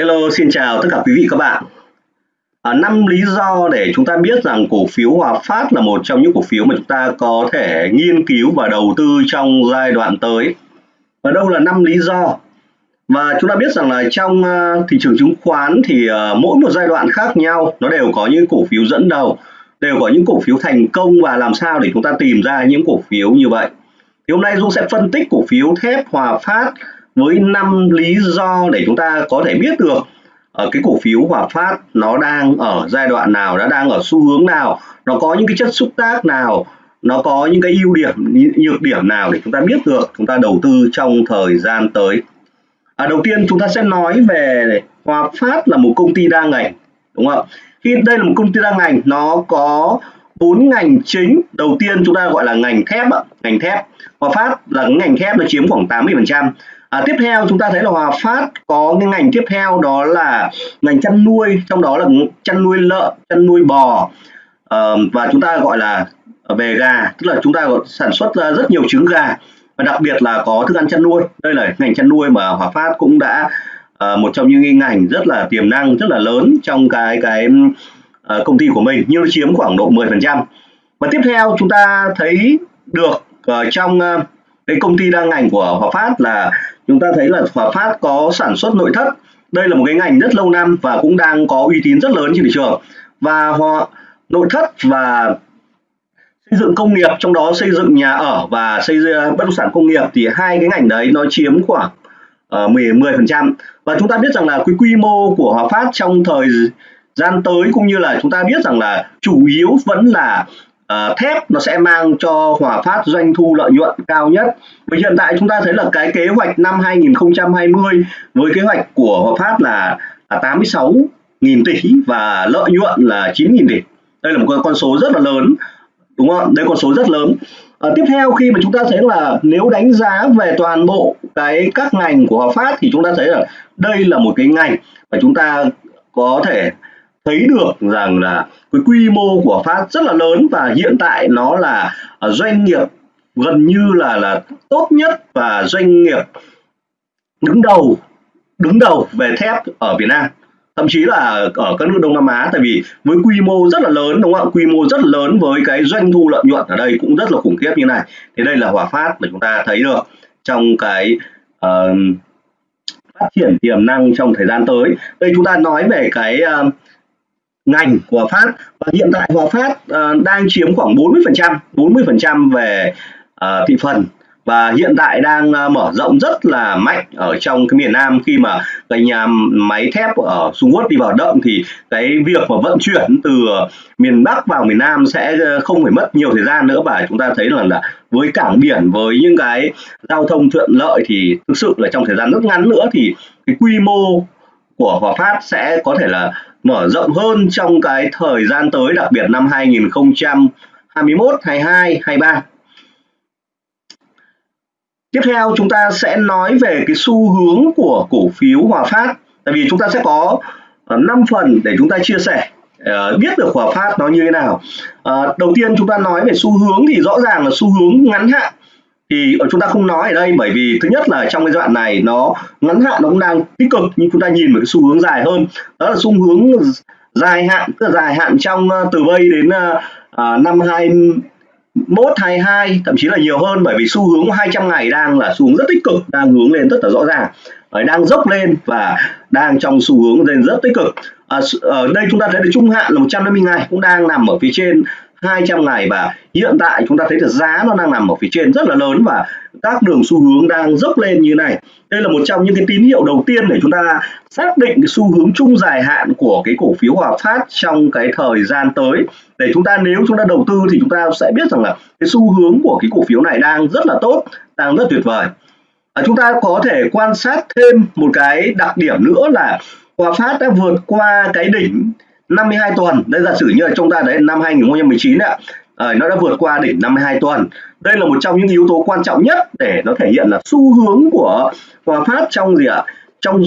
Hello, xin chào tất cả quý vị các bạn. À, 5 lý do để chúng ta biết rằng cổ phiếu Hòa Phát là một trong những cổ phiếu mà chúng ta có thể nghiên cứu và đầu tư trong giai đoạn tới. Và đâu là 5 lý do? Và chúng ta biết rằng là trong uh, thị trường chứng khoán thì uh, mỗi một giai đoạn khác nhau nó đều có những cổ phiếu dẫn đầu, đều có những cổ phiếu thành công và làm sao để chúng ta tìm ra những cổ phiếu như vậy. Thì hôm nay Dung sẽ phân tích cổ phiếu thép Hòa Phát với 5 lý do để chúng ta có thể biết được ở cái cổ phiếu Hòa Phát nó đang ở giai đoạn nào, nó đang ở xu hướng nào, nó có những cái chất xúc tác nào, nó có những cái ưu điểm, nhược điểm nào để chúng ta biết được chúng ta đầu tư trong thời gian tới. À, đầu tiên chúng ta sẽ nói về Hòa Phát là một công ty đa ngành, đúng không? Khi đây là một công ty đa ngành, nó có bốn ngành chính. Đầu tiên chúng ta gọi là ngành thép, ngành thép. Hòa Phát là ngành thép nó chiếm khoảng 80%. À, tiếp theo chúng ta thấy là Hòa Phát có cái ngành tiếp theo đó là ngành chăn nuôi, trong đó là chăn nuôi lợn, chăn nuôi bò à, và chúng ta gọi là về gà, tức là chúng ta sản xuất ra rất nhiều trứng gà và đặc biệt là có thức ăn chăn nuôi. Đây là ngành chăn nuôi mà Hòa Phát cũng đã à, một trong những ngành rất là tiềm năng, rất là lớn trong cái cái à, công ty của mình, nhưng nó chiếm khoảng độ 10%. Và tiếp theo chúng ta thấy được uh, trong uh, cái công ty đa ngành của Hòa Phát là chúng ta thấy là Hòa Phát có sản xuất nội thất. Đây là một cái ngành rất lâu năm và cũng đang có uy tín rất lớn trên thị trường. Và họ nội thất và xây dựng công nghiệp trong đó xây dựng nhà ở và xây dựng à, bất động sản công nghiệp thì hai cái ngành đấy nó chiếm khoảng uh, 10 10% và chúng ta biết rằng là cái quy mô của Hòa Phát trong thời gian tới cũng như là chúng ta biết rằng là chủ yếu vẫn là uh, thép nó sẽ mang cho Hòa Phát doanh thu lợi nhuận cao nhất. Và hiện tại chúng ta thấy là cái kế hoạch năm 2020 với kế hoạch của Hòa Phát là, là 86 nghìn tỷ và lợi nhuận là 9 nghìn tỷ. Đây là một con số rất là lớn, đúng không? Đây con số rất lớn. À, tiếp theo khi mà chúng ta thấy là nếu đánh giá về toàn bộ cái các ngành của Hòa Phát thì chúng ta thấy là đây là một cái ngành mà chúng ta có thể thấy được rằng là cái quy mô của Phát rất là lớn và hiện tại nó là à, doanh nghiệp gần như là là tốt nhất và doanh nghiệp đứng đầu đứng đầu về thép ở Việt Nam. Thậm chí là ở các nước Đông Nam Á tại vì với quy mô rất là lớn đúng không ạ? Quy mô rất lớn với cái doanh thu lợi nhuận ở đây cũng rất là khủng khiếp như này. Thì đây là Hòa Phát mà chúng ta thấy được trong cái uh, phát triển tiềm năng trong thời gian tới. Đây chúng ta nói về cái uh, ngành của Hòa Phát và hiện tại Hòa Phát uh, ờ, đang chiếm khoảng 40% 40% về uh, thị phần. Và hiện tại đang uh, mở rộng rất là mạnh ở trong cái miền Nam. Khi mà cái nhà máy thép ở Trung Quốc đi vào động thì cái việc mà vận chuyển từ miền Bắc vào miền Nam sẽ không phải mất nhiều thời gian nữa. Và chúng ta thấy là, là với cảng biển với những cái giao thông thuận lợi thì thực sự là trong thời gian rất ngắn nữa thì cái quy mô của Hòa Phát sẽ có thể là mở rộng hơn trong cái thời gian tới đặc biệt năm 2021, 22, 23. Tiếp theo chúng ta sẽ nói về cái xu hướng của cổ phiếu Hòa Phát. Tại vì chúng ta sẽ có ờ, 5 phần để chúng ta chia sẻ ờ, biết được Hòa Phát nó như thế nào. Ờ, đầu tiên chúng ta nói về xu hướng thì rõ ràng là xu hướng ngắn hạn thì ờ, chúng ta không nói ở đây bởi vì thứ nhất là trong cái đoạn này nó ngắn hạn nó cũng đang tích cực nhưng chúng ta nhìn một cái xu hướng dài hơn. Đó là xu hướng dài hạn tức là dài hạn trong ờ, từ bây đến uh, năm 21 22 thậm chí là nhiều hơn bởi vì xu hướng 200 ngày đang là xu hướng rất tích cực đang hướng lên rất là rõ ràng đang dốc lên và đang trong xu hướng lên rất tích cực. À, ở đây chúng ta thấy được trung hạn là 150 ngày cũng đang nằm ở phía trên 200 ngày và hiện tại chúng ta thấy được giá nó đang nằm ở phía trên rất là lớn và các đường xu hướng đang dốc lên như này. Đây là một trong những cái tín hiệu đầu tiên để chúng ta xác định cái xu hướng chung dài hạn của cái cổ phiếu Hòa Phát trong cái thời gian tới. Để chúng ta nếu chúng ta đầu tư thì chúng ta sẽ biết rằng là cái xu hướng của cái cổ phiếu này đang rất là tốt đang rất tuyệt vời. À, chúng ta có thể quan sát thêm một cái đặc điểm nữa là Hòa Phát đã vượt qua cái đỉnh 52 tuần. Đây giả sử như là chúng ta đấy năm 2019 ạ. À, nó đã vượt qua đỉnh 52 tuần. Đây là một trong những yếu tố quan trọng nhất để nó thể hiện là xu hướng của Hòa Phát trong gì ạ? Trong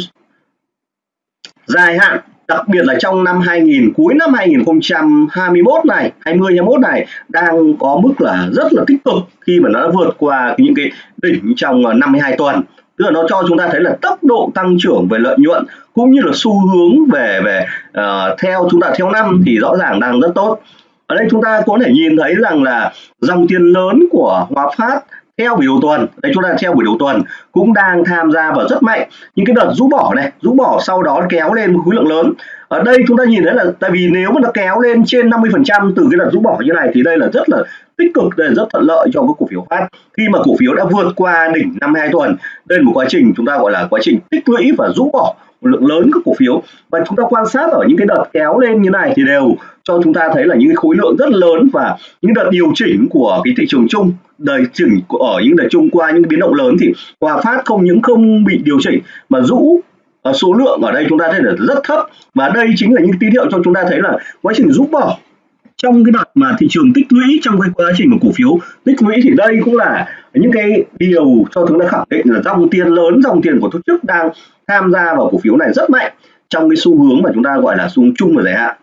dài hạn đặc biệt là trong năm 2000 cuối năm 2021 này 20 21 này đang có mức là rất là tích cực khi mà nó đã vượt qua những cái đỉnh trong ờ, 52 tuần tức là nó cho chúng ta thấy là tốc độ tăng trưởng về lợi nhuận cũng như là xu hướng về về uh, theo chúng ta theo năm thì rõ ràng đang rất tốt. Ở đây chúng ta có thể nhìn thấy rằng là dòng tiền lớn của Hòa Phát theo buổi đầu tuần đây chúng ta theo buổi đầu tuần cũng đang tham gia vào rất mạnh những cái đợt rũ bỏ này. Rũ bỏ sau đó kéo lên khối lượng lớn. Ở đây chúng ta nhìn thấy là tại vì nếu mà nó kéo lên trên 50 phần trăm từ cái đợt rũ bỏ như này thì đây là rất là tích cực, đây là rất thuận lợi cho cái cổ phiếu phát. Khi mà cổ phiếu đã vượt qua đỉnh năm hai tuần, đây là một quá trình chúng ta gọi là quá trình tích lũy và rũ bỏ một lượng lớn các cổ phiếu. Và chúng ta quan sát ở những cái đợt kéo lên như này thì đều cho chúng ta thấy là những khối lượng rất lớn và những đợt điều chỉnh của cái thị trường chung, đời chỉnh ở những đợt chung qua những biến động lớn thì Hòa Phát không những không bị điều chỉnh mà rũ ờ, số lượng ở đây chúng ta thấy là rất thấp. Và đây chính là những tín hiệu cho chúng ta thấy là quá trình rũ bỏ trong cái đợt mà thị trường tích lũy trong cái quá trình mà cổ phiếu tích lũy thì đây cũng là những cái điều cho chúng ta khẳng định là dòng tiền lớn, dòng tiền của tổ chức đang tham gia vào cổ phiếu này rất mạnh trong cái xu hướng mà chúng ta gọi là xu hướng chung và dài hạn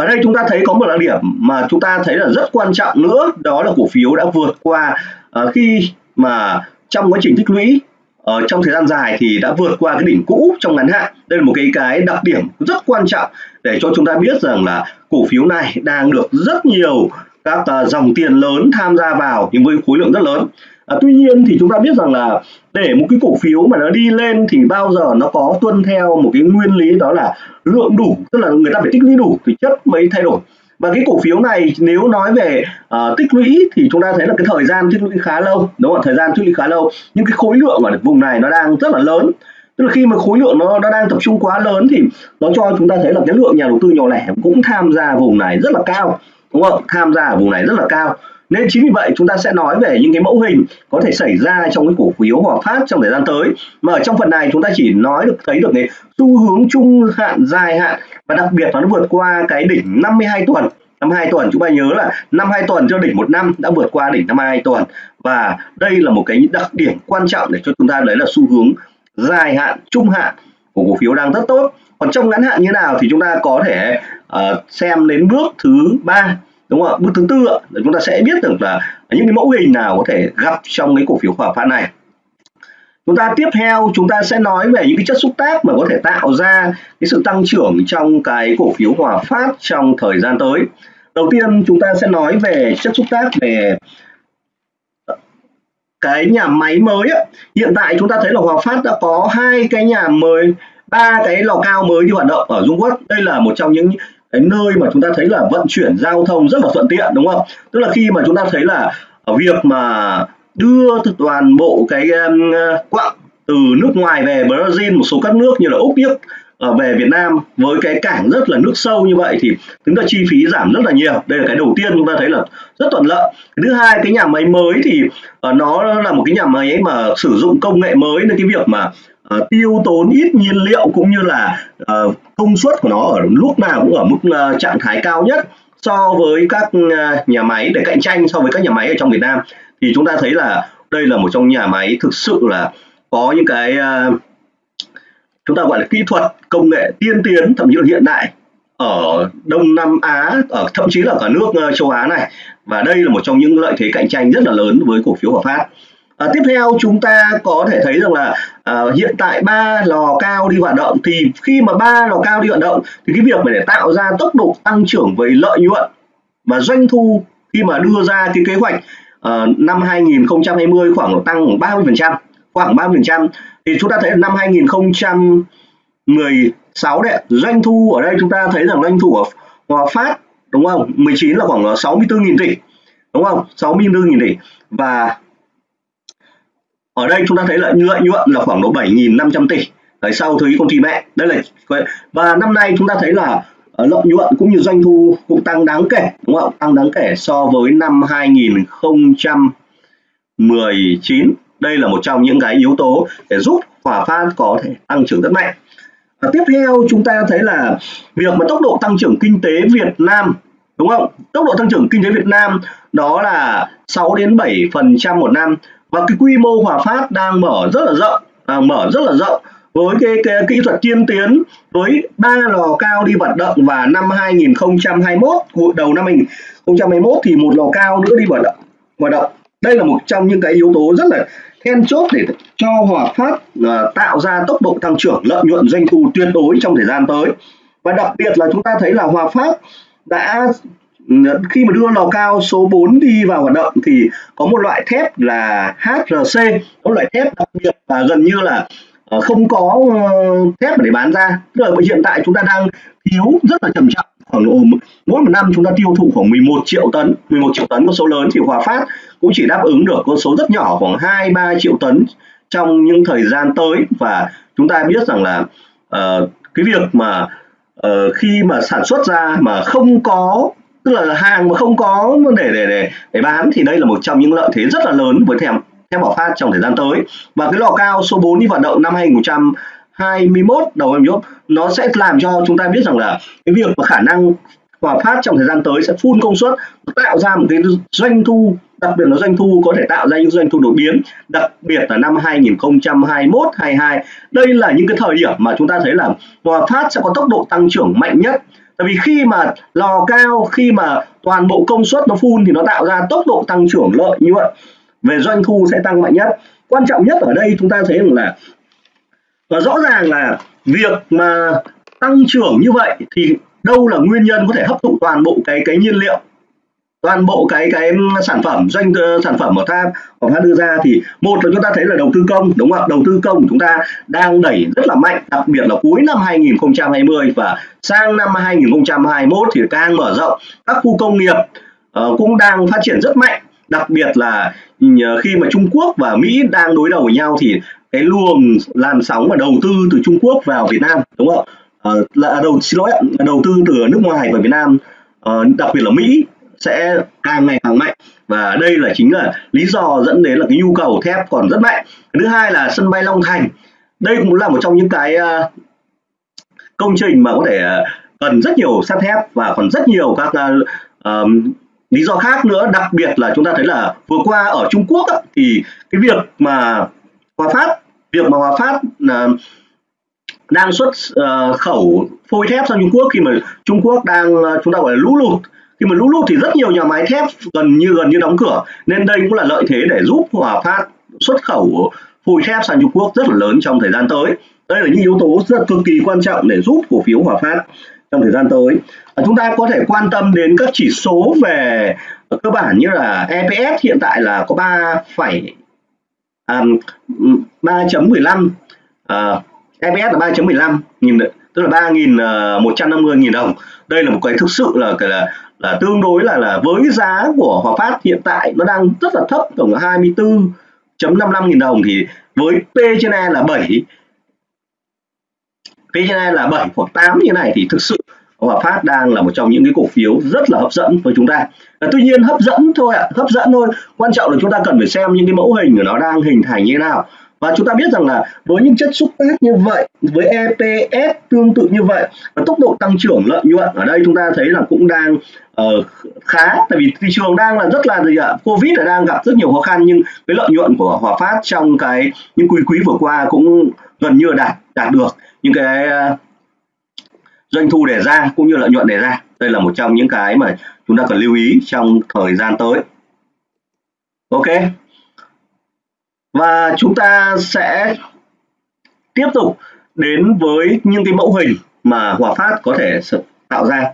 ở đây chúng ta thấy có một đặc điểm mà chúng ta thấy là rất quan trọng nữa đó là cổ phiếu đã vượt qua uh, khi mà trong quá trình tích lũy ở trong thời gian dài thì đã vượt qua cái đỉnh cũ trong ngắn hạn. Đây là một cái cái đặc điểm rất quan trọng để cho chúng ta biết rằng là cổ phiếu này đang được rất nhiều các uh, dòng tiền lớn tham gia vào nhưng với khối lượng rất lớn à, tuy nhiên thì chúng ta biết rằng là để một cái cổ phiếu mà nó đi lên thì bao giờ nó có tuân theo một cái nguyên lý đó là lượng đủ tức là người ta phải tích lũy đủ thì chất mới thay đổi. Và cái cổ phiếu này nếu nói về uh, tích lũy thì chúng ta thấy là cái thời gian tích lũy khá lâu đúng không thời gian tích lũy khá lâu. Nhưng cái khối lượng ở vùng này nó đang rất là lớn. Tức là khi mà khối lượng nó, nó đang tập trung quá lớn thì nó cho chúng ta thấy là cái lượng nhà đầu tư nhỏ lẻ cũng tham gia vùng này rất là cao đúng không tham gia ở vùng này rất là cao nên chính vì vậy chúng ta sẽ nói về những cái mẫu hình có thể xảy ra trong cái cổ phiếu Hòa Phát trong thời gian tới. Mà ở trong phần này chúng ta chỉ nói được thấy được cái xu hướng trung hạn dài hạn và đặc biệt nó vượt qua cái đỉnh 52 tuần. năm hai tuần chúng ta nhớ là năm hai tuần cho đỉnh một năm đã vượt qua đỉnh năm hai tuần. Và đây là một cái đặc điểm quan trọng để cho chúng ta lấy là xu hướng dài hạn trung hạn của cổ phiếu đang rất tốt. Còn trong ngắn hạn như nào thì chúng ta có thể uh, xem đến bước thứ ba đúng không ạ? Bước thứ tư là chúng ta sẽ biết được là những cái mẫu hình nào có thể gặp trong cái cổ phiếu hòa phát này. Chúng ta tiếp theo, chúng ta sẽ nói về những cái chất xúc tác mà có thể tạo ra cái sự tăng trưởng trong cái cổ phiếu hòa phát trong thời gian tới. Đầu tiên, chúng ta sẽ nói về chất xúc tác về cái nhà máy mới hiện tại chúng ta thấy là Hòa Phát đã có hai cái nhà mới, ba cái lò cao mới đi hoạt động ở Trung Quốc. Đây là một trong những cái nơi mà chúng ta thấy là vận chuyển giao thông rất là thuận tiện đúng không? Tức là khi mà chúng ta thấy là ở việc mà đưa toàn bộ cái um, quặng từ nước ngoài về Brazil một số các nước như là Úc Đức ở về Việt Nam với cái cảng rất là nước sâu như vậy thì chúng ta chi phí giảm rất là nhiều. Đây là cái đầu tiên chúng ta thấy là rất thuận lợi. Thứ hai cái nhà máy mới thì uh, nó là một cái nhà máy mà sử dụng công nghệ mới nên cái việc mà uh, tiêu tốn ít nhiên liệu cũng như là uh, công suất của nó ở lúc nào cũng ở mức uh, trạng thái cao nhất so với các uh, nhà máy để cạnh tranh so với các nhà máy ở trong Việt Nam. Thì chúng ta thấy là đây là một trong nhà máy thực sự là có những cái uh, chúng ta gọi là kỹ thuật công nghệ tiên tiến thậm chí là hiện đại ở Đông Nam Á ở thậm chí là cả nước uh, châu Á này. Và đây là một trong những lợi thế cạnh tranh rất là lớn với cổ phiếu Hòa Phát. À, tiếp theo chúng ta có thể thấy rằng là à, hiện tại ba lò cao đi hoạt động thì khi mà ba lò cao đi hoạt động thì cái việc mà để tạo ra tốc độ tăng trưởng về lợi nhuận và doanh thu khi mà đưa ra cái kế hoạch à, năm 2020 khoảng tăng 30% khoảng 30% thì chúng ta thấy năm 2016 đấy doanh thu ở đây chúng ta thấy rằng doanh thu của Hòa Phát đúng không? 19 là khoảng 64.000 tỷ đúng không? 64.000 tỷ và ở đây chúng ta thấy là lợi nhuận là khoảng độ 7.500 tỷ. Đấy, sau thuế công ty mẹ. Đây là và năm nay chúng ta thấy là ờ, lợi nhuận cũng như doanh thu cũng tăng đáng kể đúng không? Tăng đáng kể so với năm 2019 đây là một trong những cái yếu tố để giúp Hòa Phát có thể tăng trưởng rất mạnh. Và tiếp theo chúng ta thấy là việc mà tốc độ tăng trưởng kinh tế Việt Nam đúng không? Tốc độ tăng trưởng kinh tế Việt Nam đó là 6 đến 7 phần trăm một năm và cái quy mô Hòa Phát đang mở rất là rộng à, mở rất là rộng. Với cái, cái kỹ thuật tiên tiến với ba lò cao đi hoạt động và năm 2021 đầu năm 2021 thì một lò cao nữa đi hoạt động hoạt động. Đây là một trong những cái yếu tố rất là then chốt để cho Hòa Phát uh, tạo ra tốc độ tăng trưởng lợi nhuận doanh thu tuyệt đối trong thời gian tới. Và đặc biệt là chúng ta thấy là Hòa Phát đã Ờ, khi mà đưa lò cao số 4 đi vào hoạt động thì có một loại thép là HRC có loại thép đặc biệt và gần như là ờ, không có ờ, thép để bán ra. Tức là hiện tại chúng ta đang thiếu rất là trầm trọng khoảng độ mỗi một năm chúng ta tiêu thụ khoảng 11 triệu tấn 11 triệu tấn con số lớn thì Hòa Phát cũng chỉ đáp ứng được con số rất nhỏ khoảng 2 3 triệu tấn trong những thời gian tới. Và chúng ta biết rằng là uh, cái việc mà uh, khi mà sản xuất ra mà không có tức là hàng mà không có để để để để bán thì đây là một trong những lợi thế rất là lớn với thèm thép Bảo Phát trong thời gian tới. Và cái lò cao số 4 đi hoạt động năm 2021 đầu năm nhốt nó sẽ làm cho chúng ta biết rằng là cái việc mà khả năng Hòa Phát trong thời gian tới sẽ phun công suất tạo ra một cái doanh thu, đặc biệt là doanh thu có thể tạo ra những doanh thu đột biến, đặc biệt là năm 2021 22 đây là những cái thời điểm mà chúng ta thấy là Hòa Phát sẽ có tốc độ tăng trưởng mạnh nhất tại vì khi mà lò cao, khi mà toàn bộ công suất nó phun thì nó tạo ra tốc độ tăng trưởng lợi như vậy. Về doanh thu sẽ tăng mạnh nhất. Quan trọng nhất ở đây chúng ta thấy rằng là, và rõ ràng là việc mà tăng trưởng như vậy thì đâu là nguyên nhân có thể hấp thụ toàn bộ cái cái nhiên liệu toàn bộ cái cái sản phẩm doanh ờ, sản phẩm của ta của ta đưa ra thì một là chúng ta thấy là đầu tư công đúng không ạ? Đầu tư công của chúng ta đang đẩy rất là mạnh đặc biệt là cuối năm 2020 và sang năm 2021 thì càng mở rộng. Các khu công nghiệp uh, cũng đang phát triển rất mạnh đặc biệt là khi mà Trung Quốc và Mỹ đang đối đầu với nhau thì cái luồng làn sóng và đầu tư từ Trung Quốc vào Việt Nam đúng không ạ? Uh, là đầu xin lỗi đầu tư từ nước ngoài vào Việt Nam uh, đặc biệt là Mỹ sẽ càng ngày càng mạnh. Và đây là chính là lý do dẫn đến là cái nhu cầu thép còn rất mạnh. Thứ hai là sân bay Long Thành. Đây cũng là một trong những cái ờ, công trình mà có thể ờ, cần rất nhiều sắt thép và còn rất nhiều các uh, um, lý do khác nữa. Đặc biệt là chúng ta thấy là vừa qua ở Trung Quốc á, thì cái việc mà Hòa Phát việc mà Hòa Phát uh, đang xuất uh, khẩu phôi thép sang Trung Quốc khi mà Trung Quốc đang uh, chúng ta gọi là lũ lụt khi mà lũ lụt thì rất nhiều nhà máy thép gần như gần như đóng cửa. Nên đây cũng là lợi thế để giúp Hòa Phát xuất khẩu phôi thép sang Trung Quốc rất là lớn trong thời gian tới. Đây là những yếu tố rất cực kỳ quan trọng để giúp cổ phiếu Hòa Phát trong thời gian tới. À, chúng ta có thể quan tâm đến các chỉ số về cơ bản như là EPS hiện tại là có 3 phẩy à, 3.15 à, EPS là 3.15 nghìn tức là 3.150 ờ, nghìn đồng đây là một cái thực sự là là là tương đối là là với giá của Hòa Phát hiện tại nó đang rất là thấp tổng 24.55 nghìn đồng thì với P trên E là 7 P trên E là 7 hoặc 8 như này thì thực sự Hòa Phát đang là một trong những cái cổ phiếu rất là hấp dẫn với chúng ta. À, tuy nhiên hấp dẫn thôi ạ, à, hấp dẫn thôi. Quan trọng là chúng ta cần phải xem những cái mẫu hình của nó đang hình thành như thế nào và chúng ta biết rằng là với những chất xúc tác như vậy với EPS tương tự như vậy và tốc độ tăng trưởng lợi nhuận ở đây chúng ta thấy là cũng đang uh, khá tại vì thị trường đang là rất là gì ạ? Covid là đang gặp rất nhiều khó khăn nhưng cái lợi nhuận của Hòa Phát trong cái những quý quý vừa qua cũng gần như là đạt đạt được những cái uh, doanh thu đề ra cũng như lợi nhuận đề ra. Đây là một trong những cái mà chúng ta cần lưu ý trong thời gian tới. Ok? Và chúng ta sẽ tiếp tục đến với những cái mẫu hình mà Hòa Phát có thể tạo ra.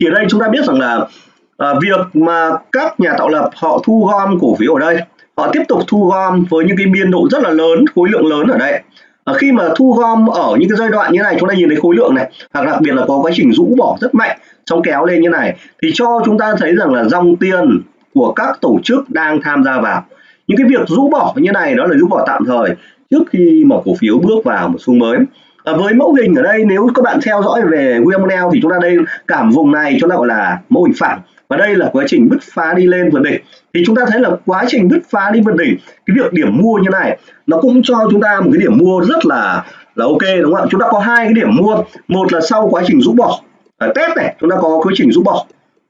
Thì ở đây chúng ta biết rằng là à, việc mà các nhà tạo lập họ thu gom cổ phiếu ở đây họ tiếp tục thu gom với những cái biên độ rất là lớn khối lượng lớn ở đây. À, khi mà thu gom ở những cái giai đoạn như này chúng ta nhìn thấy khối lượng này hoặc đặc biệt là có quá trình rũ bỏ rất mạnh trong kéo lên như này thì cho chúng ta thấy rằng là dòng tiền của các tổ chức đang tham gia vào những cái việc rũ bỏ như này đó là rũ bỏ tạm thời trước khi mà cổ phiếu bước vào một xu mới. À, với mẫu hình ở đây nếu các bạn theo dõi về William O'Neill thì chúng ta đây cảm vùng này chúng ta gọi là mẫu hình phẳng. Và đây là quá trình bứt phá đi lên vượt đỉnh. Thì chúng ta thấy là quá trình bứt phá đi vượt đỉnh cái việc điểm mua như này nó cũng cho chúng ta một cái điểm mua rất là là ok đúng không ạ? Chúng ta có hai cái điểm mua. Một là sau quá trình rũ bỏ à, test này chúng ta có quá trình rũ bỏ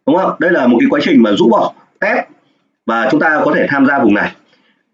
đúng không đây là một cái quá trình mà rũ bỏ test và chúng ta có thể tham gia vùng này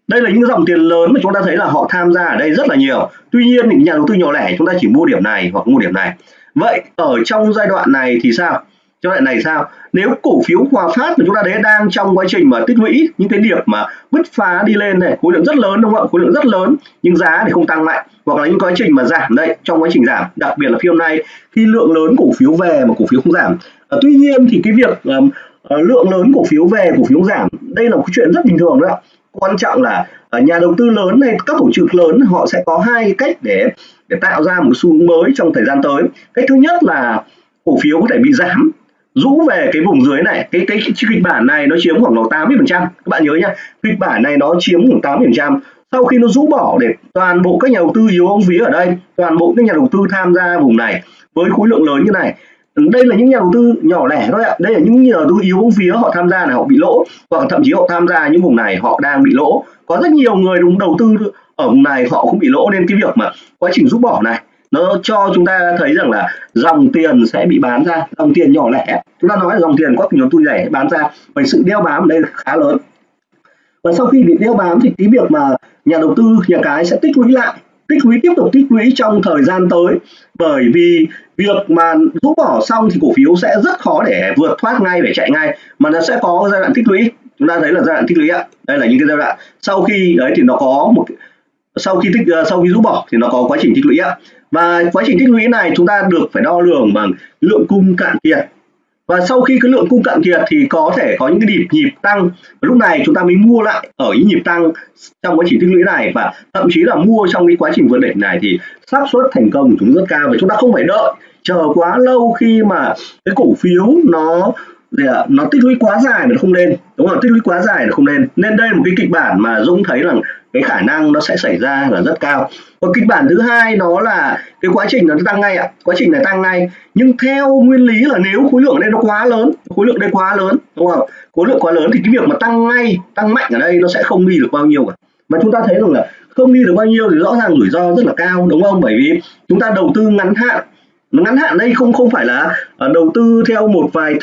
đây là những dòng tiền lớn mà chúng ta thấy là họ tham gia ở đây rất là nhiều. Tuy nhiên những nhà đầu tư nhỏ lẻ chúng ta chỉ mua điểm này hoặc mua điểm này. Vậy ở trong giai đoạn này thì sao? Cho lại này sao? Nếu cổ phiếu Hòa Phát mà chúng ta đấy đang trong quá trình mà tích lũy những cái điểm mà bứt phá đi lên này khối lượng rất lớn đúng không ạ? Khối lượng rất lớn nhưng giá thì không tăng mạnh hoặc là những quá trình mà giảm đây trong quá trình giảm đặc biệt là phiên hôm nay khi lượng lớn cổ phiếu về mà cổ phiếu không giảm. À, tuy nhiên thì cái việc um, lượng lớn cổ phiếu về cổ phiếu giảm đây là một chuyện rất bình thường đó quan trọng là ờ, nhà đầu tư lớn hay các tổ chức lớn, họ sẽ có hai cách để để tạo ra một xu hướng mới trong thời gian tới. Cách thứ nhất là cổ phiếu có thể bị giảm. Rũ về cái vùng dưới này, cái cái kịch bản này nó chiếm khoảng 80 phần trăm. Các bạn nhớ nhá kịch bản này nó chiếm khoảng 80 phần trăm. Sau khi nó rũ bỏ để toàn bộ các nhà đầu tư yếu ông vía ở đây, toàn bộ các nhà đầu tư tham gia vùng này với khối lượng lớn như này đây là những nhà đầu tư nhỏ lẻ thôi ạ. Đây là những nhà đầu tư yếu bóng vía họ tham gia là họ bị lỗ, hoặc thậm chí họ tham gia những vùng này, họ đang bị lỗ. Có rất nhiều người đúng đầu tư ở vùng này, họ cũng bị lỗ. Nên cái việc mà quá trình rút bỏ này, nó cho chúng ta thấy rằng là dòng tiền sẽ bị bán ra. Dòng tiền nhỏ lẻ, chúng ta nói là dòng tiền có nhiều tôi lẻ bán ra bởi sự đeo bám ở đây khá lớn. Và sau khi bị đeo bám thì cái việc mà nhà đầu tư, nhà cái sẽ tích lũy lại tích lũy, tiếp tục tích lũy trong thời gian tới. Bởi vì việc mà rút bỏ xong thì cổ phiếu sẽ rất khó để vượt thoát ngay, để chạy ngay. Mà nó sẽ có giai đoạn tích lũy. Chúng ta thấy là giai đoạn tích lũy ạ. Đây là những cái giai đoạn sau khi, đấy, thì nó có một sau khi tích ờ, sau khi rút bỏ thì nó có quá trình tích lũy ạ. Và quá trình tích lũy này chúng ta được phải đo lường bằng lượng cung cạn kiệt và sau khi cái lượng cung cạn kiệt thì có thể có những cái nhịp nhịp tăng. Lúc này chúng ta mới mua lại ở những nhịp tăng trong quá trình tích lũy này. Và thậm chí là mua trong cái quá trình vượt đỉnh này thì xác suất thành công của chúng rất cao. Và chúng ta không phải đợi. Chờ quá lâu khi mà cái cổ phiếu nó nó tích lũy quá dài mà nó không lên. Đúng không tích lũy quá dài nó không lên. Nên đây là một cái kịch bản mà Dũng thấy rằng cái khả năng nó sẽ xảy ra là rất cao. Và kịch bản thứ hai nó là cái quá trình nó tăng ngay ạ. Quá trình này tăng ngay. Nhưng theo nguyên lý là nếu khối lượng ở đây nó quá lớn, khối lượng đây quá lớn, đúng không khối lượng quá lớn thì cái việc mà tăng ngay, tăng mạnh ở đây nó sẽ không đi được bao nhiêu cả. Mà chúng ta thấy rằng là không đi được bao nhiêu thì rõ ràng rủi ro rất là cao, đúng không? Bởi vì chúng ta đầu tư ngắn hạn. Ngắn hạn đây không không phải là ờ, đầu tư theo một vài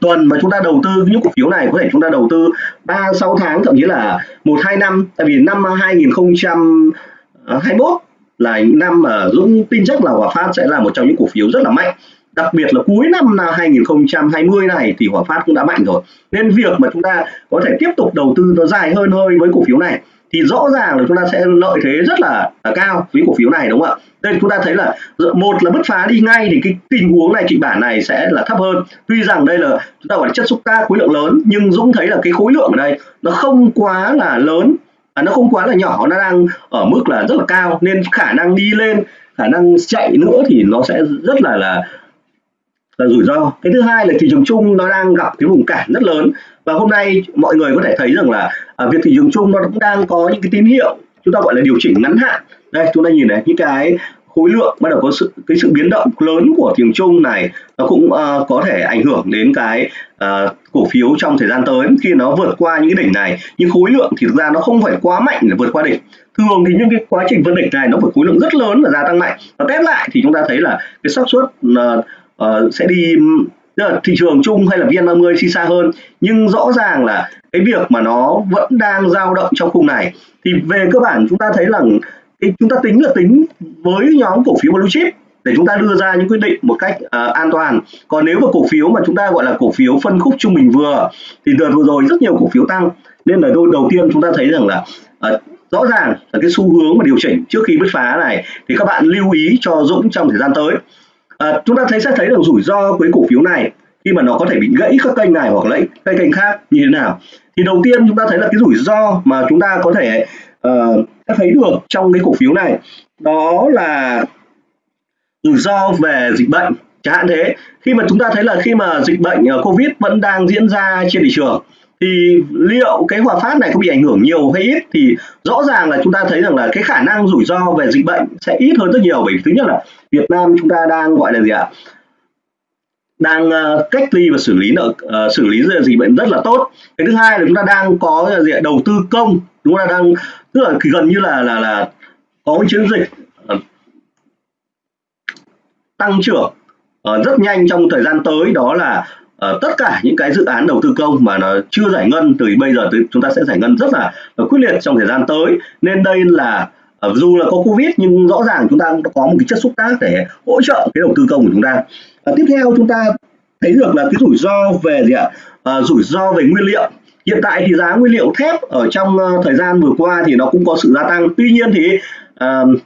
tuần mà chúng ta đầu tư những cổ phiếu này, có thể chúng ta đầu tư 3 6 tháng, thậm chí là một, hai năm. Tại vì năm 2021 là những năm mà Dũng tin chắc là Hòa Phát sẽ là một trong những cổ phiếu rất là mạnh. Đặc biệt là cuối năm 2020 này thì Hòa Phát cũng đã mạnh rồi. Nên việc mà chúng ta có thể tiếp tục đầu tư nó dài hơn hơi với cổ phiếu này thì rõ ràng là chúng ta sẽ lợi thế rất là, là cao với cổ phiếu này đúng không ạ? Đây chúng ta thấy là một là bứt phá đi ngay thì cái tình huống này kịch bản này sẽ là thấp hơn. Tuy rằng đây là chúng ta gọi là chất xúc tác khối lượng lớn nhưng Dũng thấy là cái khối lượng ở đây nó không quá là lớn à, nó không quá là nhỏ nó đang ở mức là rất là cao. Nên khả năng đi lên khả năng chạy nữa thì nó sẽ rất là là là rủi ro. Cái thứ hai là thị trường chung nó đang gặp cái vùng cản rất lớn. Và hôm nay mọi người có thể thấy rằng là à, việc thị trường chung nó cũng đang có những cái tín hiệu chúng ta gọi là điều chỉnh ngắn hạn. Đây chúng ta nhìn này những cái khối lượng bắt đầu có sự cái sự biến động lớn của thị trường chung này nó cũng uh, có thể ảnh hưởng đến cái uh, cổ phiếu trong thời gian tới. Khi nó vượt qua những cái đỉnh này nhưng khối lượng thì thực ra nó không phải quá mạnh để vượt qua đỉnh. Thường thì những cái quá trình vượt đỉnh này nó phải khối lượng rất lớn và gia tăng mạnh. Và test lại thì chúng ta thấy là cái xác suất uh, uh, sẽ đi tức là thị trường chung hay là VN30 đi xa hơn. Nhưng rõ ràng là cái việc mà nó vẫn đang dao động trong khung này. Thì về cơ bản chúng ta thấy là cái chúng ta tính là tính với nhóm cổ phiếu blue chip để chúng ta đưa ra những quyết định một cách uh, an toàn. Còn nếu mà cổ phiếu mà chúng ta gọi là cổ phiếu phân khúc trung bình vừa thì đợt vừa rồi rất nhiều cổ phiếu tăng. Nên là đôi đầu tiên chúng ta thấy rằng là uh, rõ ràng là cái xu hướng mà điều chỉnh trước khi bứt phá này thì các bạn lưu ý cho Dũng trong thời gian tới à, chúng ta thấy sẽ thấy được rủi ro với cổ phiếu này khi mà nó có thể bị gãy các kênh này hoặc lấy cây kênh khác như thế nào. Thì đầu tiên chúng ta thấy là cái rủi ro mà chúng ta có thể uh, thấy được trong cái cổ phiếu này đó là rủi ro về dịch bệnh chẳng hạn thế. Khi mà chúng ta thấy là khi mà dịch bệnh ờ, covid vẫn đang diễn ra trên thị trường thì liệu cái hòa phát này có bị ảnh hưởng nhiều hay ít? Thì rõ ràng là chúng ta thấy rằng là cái khả năng rủi ro về dịch bệnh sẽ ít hơn rất nhiều bởi vì thứ nhất là Việt Nam chúng ta đang gọi là gì ạ? Đang uh, cách ly và xử lý nợ uh, xử lý dịch bệnh rất là tốt. Cái thứ hai là chúng ta đang có gì ạ? đầu tư công chúng ta đang tức là gần như là là là có một chiến dịch uh, tăng trưởng uh, rất nhanh trong thời gian tới. Đó là uh, tất cả những cái dự án đầu tư công mà nó chưa giải ngân từ bây giờ tới chúng ta sẽ giải ngân rất là, là quyết liệt trong thời gian tới. Nên đây là uh, dù là có covid nhưng rõ ràng chúng ta cũng có một cái chất xúc tác để hỗ trợ cái đầu tư công của chúng ta. Uh, tiếp theo chúng ta thấy được là cái rủi ro về gì ạ? Uh, rủi ro về nguyên liệu. Hiện tại thì giá nguyên liệu thép ở trong uh, thời gian vừa qua thì nó cũng có sự gia tăng. Tuy nhiên thì uh,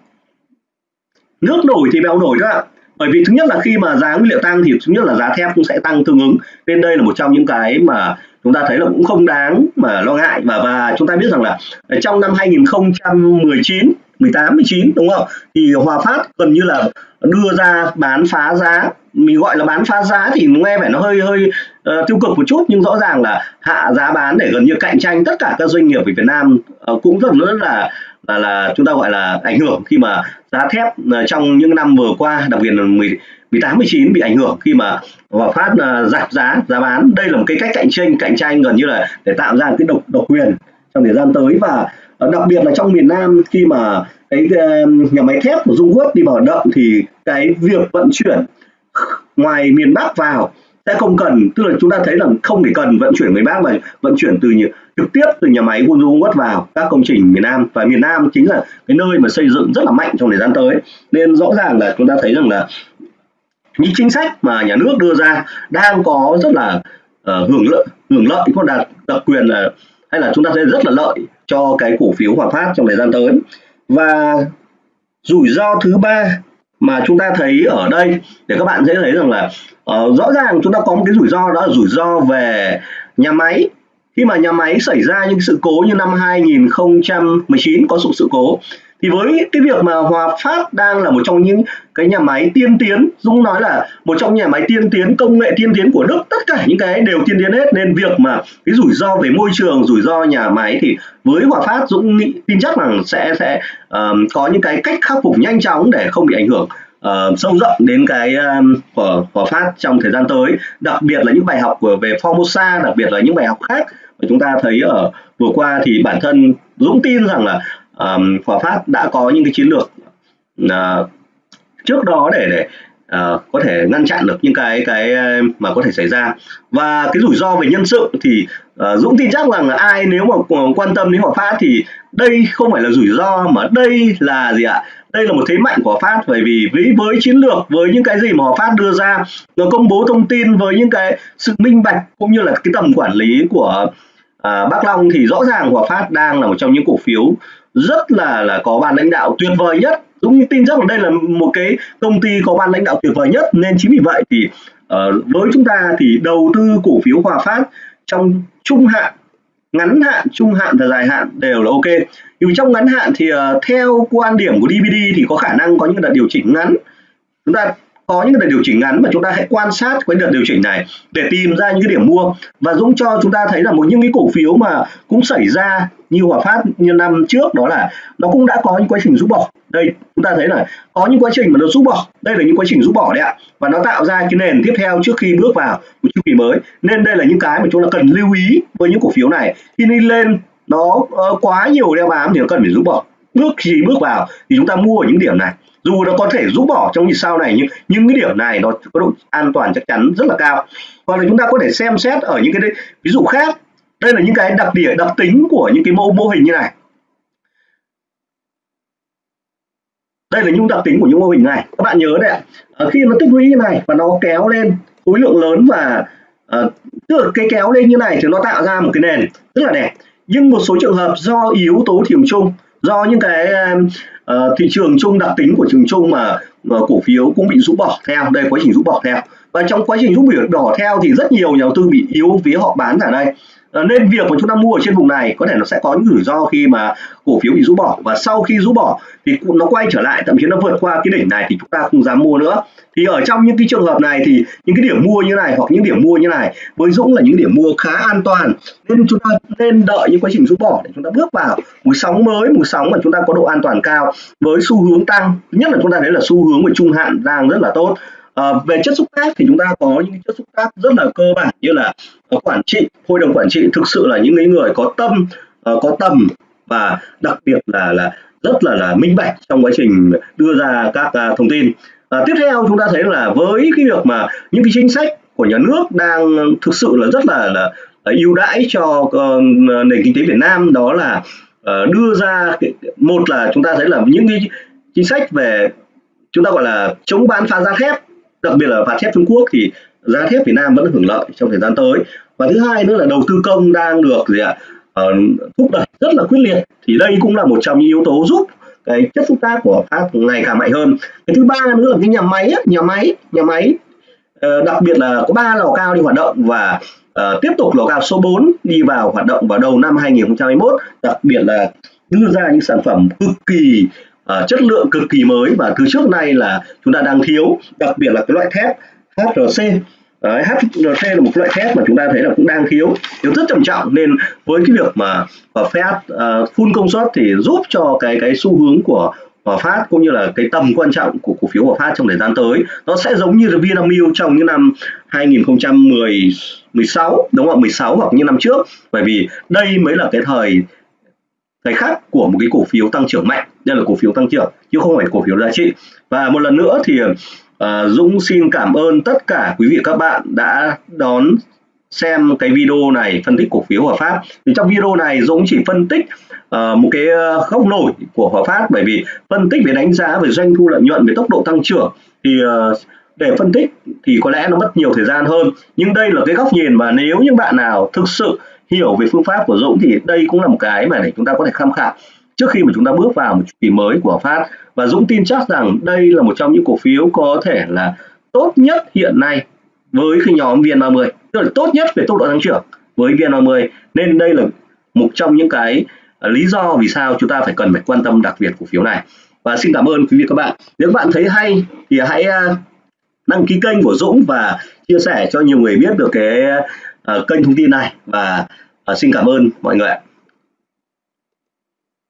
nước nổi thì bèo nổi các bạn bởi vì thứ nhất là khi mà giá nguyên liệu tăng thì thứ nhất là giá thép cũng sẽ tăng tương ứng. Nên đây là một trong những cái mà chúng ta thấy là cũng không đáng mà lo ngại. Và và chúng ta biết rằng là ờ, trong năm 2019 18 19 đúng không? Thì Hòa Phát gần như là đưa ra bán phá giá. Mình gọi là bán phá giá thì nghe vẻ nó hơi hơi uh, tiêu cực một chút nhưng rõ ràng là hạ giá bán để gần như cạnh tranh tất cả các doanh nghiệp ở Việt Nam uh, cũng rất rất là là là chúng ta gọi là ảnh hưởng khi mà giá thép uh, trong những năm vừa qua đặc biệt là 10 18 19 bị ảnh hưởng khi mà Hòa Phát uh, giảm giá giá bán. Đây là một cái cách cạnh tranh cạnh tranh gần như là để tạo ra cái độc độc quyền trong thời gian tới. Và Ờ, đặc biệt là trong miền Nam khi mà cái ờ, nhà máy thép của Dung Quất đi vào hoạt động thì cái việc vận chuyển ngoài miền Bắc vào sẽ không cần. Tức là chúng ta thấy là không thể cần vận chuyển người Bắc mà vận chuyển từ trực tiếp từ nhà máy Quân Quất vào các công trình miền Nam. Và miền Nam chính là cái nơi mà xây dựng rất là mạnh trong thời gian tới. Nên rõ ràng là chúng ta thấy rằng là những chính sách mà nhà nước đưa ra đang có rất là uh, hưởng lợi hưởng lợi. Có đạt đặc quyền là hay là chúng ta thấy rất là lợi cho cái cổ phiếu Hòa Phát trong thời gian tới. Và rủi ro thứ ba mà chúng ta thấy ở đây để các bạn dễ thấy rằng là uh, rõ ràng chúng ta có một cái rủi ro đó là rủi ro về nhà máy. Khi mà nhà máy xảy ra những sự cố như năm 2019 có sự sự cố thì với cái việc mà Hòa Phát đang là một trong những cái nhà máy tiên tiến Dũng nói là một trong nhà máy tiên tiến công nghệ tiên tiến của Đức tất cả những cái đều tiên tiến hết. Nên việc mà cái rủi ro về môi trường rủi ro nhà máy thì với Hòa Phát Dũng nghĩ tin chắc rằng sẽ sẽ um, có những cái cách khắc phục nhanh chóng để không bị ảnh hưởng uh, sâu rộng đến cái um, của Hòa Phát trong thời gian tới. Đặc biệt là những bài học của về Formosa đặc biệt là những bài học khác mà chúng ta thấy ở vừa qua thì bản thân Dũng tin rằng là um, Hòa Phát đã có những cái chiến lược uh, trước đó để để uh, có thể ngăn chặn được những cái cái ờ, mà có thể xảy ra. Và cái rủi ro về nhân sự thì uh, Dũng tin chắc rằng là ai nếu mà quan tâm đến Hòa Phát thì đây không phải là rủi ro mà đây là gì ạ? Đây là một thế mạnh của Phát bởi vì với với chiến lược với những cái gì mà Hòa Phát đưa ra nó công bố thông tin với những cái sự minh bạch cũng như là cái tầm quản lý của à, Bắc Long thì rõ ràng Hòa Phát đang là một trong những cổ phiếu rất là là có ban lãnh đạo tuyệt vời nhất. Dũng tin chắc là đây là một cái công ty có ban lãnh đạo tuyệt vời nhất nên chính vì vậy thì uh, với chúng ta thì đầu tư cổ phiếu Hòa Phát trong trung hạn ngắn hạn trung hạn và dài hạn đều là ok. Nhưng trong ngắn hạn thì uh, theo quan điểm của DVD thì có khả năng có những đợt điều chỉnh ngắn. Chúng ta có những đợt điều chỉnh ngắn mà chúng ta hãy quan sát cái đợt điều chỉnh này để tìm ra những cái điểm mua và Dũng cho chúng ta thấy là một những cái cổ phiếu mà cũng xảy ra như Hòa Phát như năm trước đó là nó cũng đã có những quá trình rút bỏ. Đây chúng ta thấy là có những quá trình mà nó rút bỏ. Đây là những quá trình rút bỏ đấy ạ. Và nó tạo ra cái nền tiếp theo trước khi bước vào một chu kỳ mới. Nên đây là những cái mà chúng ta cần lưu ý với những cổ phiếu này. Khi đi lên nó uh, quá nhiều đeo bám thì nó cần phải rút bỏ. Bước khi bước vào thì chúng ta mua ở những điểm này dù nó có thể rút bỏ trong nhịp sau này nhưng những cái điểm này nó có độ an toàn chắc chắn rất là cao. Hoặc là chúng ta có thể xem xét ở những cái ví dụ khác. Đây là những cái đặc điểm đặc tính của những cái mô mô hình như này. Đây là những đặc tính của những mô hình này. Các bạn nhớ đấy ạ. À, khi nó tích lũy như này và nó kéo lên khối lượng lớn và uh, tức là cái kéo lên như này thì nó tạo ra một cái nền rất là đẹp. Nhưng một số trường hợp do yếu tố thị trường chung do những cái uh, thị trường chung đặc tính của trường chung mà uh, cổ phiếu cũng bị rũ bỏ theo. Đây quá trình rũ bỏ theo và trong quá trình rút biểu đỏ theo thì rất nhiều nhà đầu tư bị yếu vía họ bán ở đây. Ờ, nên việc mà chúng ta mua ở trên vùng này có thể nó sẽ có những rủi ro khi mà cổ phiếu bị rũ bỏ. Và sau khi rũ bỏ thì nó quay trở lại, thậm chí nó vượt qua cái đỉnh này thì chúng ta không dám mua nữa. Thì ở trong những cái trường hợp này thì những cái điểm mua như này hoặc những điểm mua như này với Dũng là những điểm mua khá an toàn. Nên chúng ta nên đợi những quá trình rũ bỏ để chúng ta bước vào một sóng mới một sóng mà chúng ta có độ an toàn cao với xu hướng tăng. Nhất là chúng ta thấy là xu hướng về trung hạn đang rất là tốt. À, về chất xúc tác thì chúng ta có những chất xúc tác rất là cơ bản như là ờ, quản trị hội đồng quản trị thực sự là những người có tâm ờ, có tầm và đặc biệt là là rất là là minh bạch trong quá trình đưa ra các à, thông tin. À, tiếp theo chúng ta thấy là với cái việc mà những cái chính sách của nhà nước đang thực sự là rất là là, là ưu đãi cho uh, nền kinh tế Việt Nam đó là uh, đưa ra một là chúng ta thấy là những cái chính sách về chúng ta gọi là chống bán phá giá thép đặc biệt là phá thép Trung Quốc thì giá thép Việt Nam vẫn hưởng lợi trong thời gian tới. Và thứ hai nữa là đầu tư công đang được gì ạ à, thúc đẩy rất là quyết liệt. Thì đây cũng là một trong những yếu tố giúp cái chất xúc tác của Pháp ngày càng mạnh hơn. Cái thứ ba nữa là cái nhà máy nhà máy nhà máy ờ, đặc biệt là có ba lò cao đi hoạt động và uh, tiếp tục lò cao số 4 đi vào hoạt động vào đầu năm 2021 đặc biệt là đưa ra những sản phẩm cực kỳ uh, chất lượng cực kỳ mới và từ trước nay là chúng ta đang thiếu đặc biệt là cái loại thép HRC Đấy, HRC là một loại thép mà chúng ta thấy là cũng đang thiếu thiếu rất trầm trọng. Nên với cái việc mà và Fed uh, full công suất thì giúp cho cái cái xu hướng của Hòa Phát cũng như là cái tầm quan trọng của cổ phiếu Hòa Phát trong thời gian tới nó sẽ giống như là Vinamilk trong những năm 2010 16 đúng không 16 hoặc những năm trước. Bởi vì đây mới là cái thời cái khác của một cái cổ phiếu tăng trưởng mạnh đây là cổ phiếu tăng trưởng chứ không phải cổ phiếu giá trị. Và một lần nữa thì uh, Dũng xin cảm ơn tất cả quý vị các bạn đã đón xem cái video này phân tích cổ phiếu Hòa Phát. Thì trong video này Dũng chỉ phân tích uh, một cái à, góc nổi của Hòa Phát. Bởi vì phân tích về đánh giá về doanh thu lợi nhuận về tốc độ tăng trưởng thì uh, để phân tích thì có lẽ nó mất nhiều thời gian hơn. Nhưng đây là cái góc nhìn mà nếu những bạn nào thực sự hiểu về phương pháp của Dũng thì đây cũng là một cái mà để chúng ta có thể tham khảo trước khi mà chúng ta bước vào một chu kỳ mới của Phát và Dũng tin chắc rằng đây là một trong những cổ phiếu có thể là tốt nhất hiện nay với cái nhóm VN30, tức là tốt nhất về tốc độ tăng trưởng với VN30. Nên đây là một trong những cái à, lý do vì sao chúng ta phải cần phải quan tâm đặc biệt cổ phiếu này. Và xin cảm ơn quý vị các bạn. Nếu các bạn thấy hay thì hãy à, đăng ký kênh của Dũng và chia sẻ cho nhiều người biết được cái uh, kênh thông tin này và uh, xin cảm ơn mọi người ạ.